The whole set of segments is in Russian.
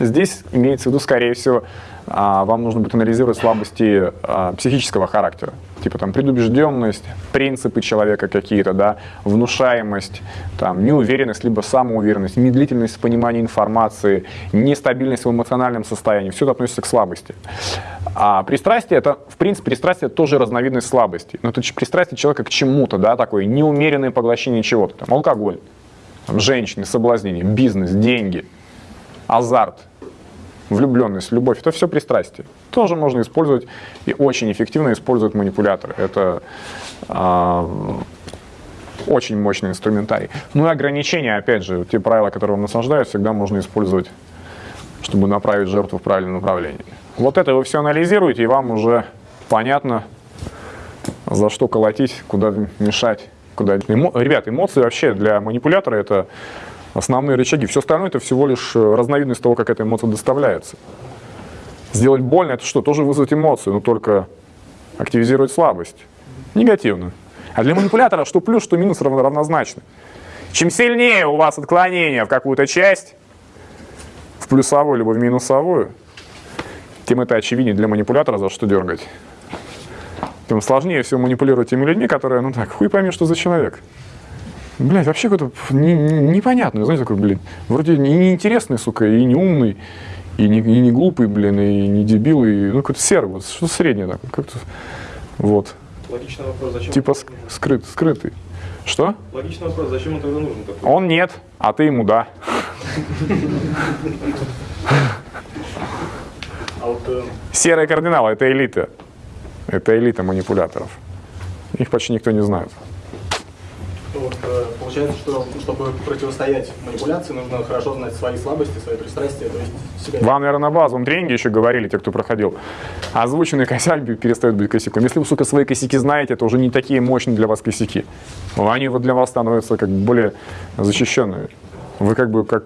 Здесь имеется в виду, скорее всего, а, вам нужно будет анализировать слабости а, психического характера, типа там предубежденность, принципы человека какие-то, да, внушаемость, там, неуверенность, либо самоуверенность, медлительность в понимании информации, нестабильность в эмоциональном состоянии. Все это относится к слабости. А пристрастие, это, в принципе, пристрастие тоже разновидность слабости. Но это пристрастие человека к чему-то, да, такое неумеренное поглощение чего-то. Там, алкоголь, там, женщины, соблазнение, бизнес, деньги, азарт – влюбленность, любовь, это все пристрастие. Тоже можно использовать и очень эффективно используют манипуляторы. Это э, очень мощный инструментарий. Ну и ограничения, опять же, те правила, которые вам наслаждают, всегда можно использовать, чтобы направить жертву в правильном направлении. Вот это вы все анализируете, и вам уже понятно, за что колотить, куда мешать. Куда... Эмо... Ребят, эмоции вообще для манипулятора это основные рычаги. Все остальное это всего лишь э, разновидность того, как эта эмоция доставляется. Сделать больно это что? Тоже вызвать эмоцию, но только активизировать слабость. Негативно. А для манипулятора что плюс, что минус равно, равнозначно. Чем сильнее у вас отклонение в какую-то часть, в плюсовую либо в минусовую, тем это очевиднее для манипулятора, за что дергать. Тем сложнее всего манипулировать теми людьми, которые, ну так, хуй пойми, что за человек. Блядь, вообще какой-то не, не, непонятный, знаете, такой, блин, вроде не неинтересный, сука, и не умный, и не, и не глупый, блин, и не дебил, и, ну, какой-то серый, вот, что среднее такое, как-то, вот. Логичный вопрос, зачем Типа скрыт, скрытый. Что? Логичный вопрос, зачем он тогда нужен такой? Он нет, а ты ему да. А э, Серые кардиналы – это элита. Это элита манипуляторов. Их почти никто не знает. Вот, э, получается, что чтобы противостоять манипуляции, нужно хорошо знать свои слабости, свои пристрастия, то есть себя... Вам, наверное, на базовом тренинге еще говорили, те, кто проходил, озвученный косяк перестает быть косяком. Если вы, сука, свои косяки знаете, это уже не такие мощные для вас косяки. Они вот для вас становятся как более защищенными. Вы как бы как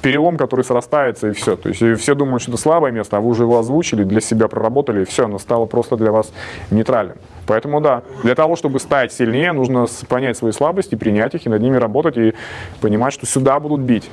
перелом, который срастается, и все. То есть все думают, что это слабое место, а вы уже его озвучили, для себя проработали, и все, оно стало просто для вас нейтральным. Поэтому да, для того, чтобы стать сильнее, нужно понять свои слабости, принять их и над ними работать, и понимать, что сюда будут бить.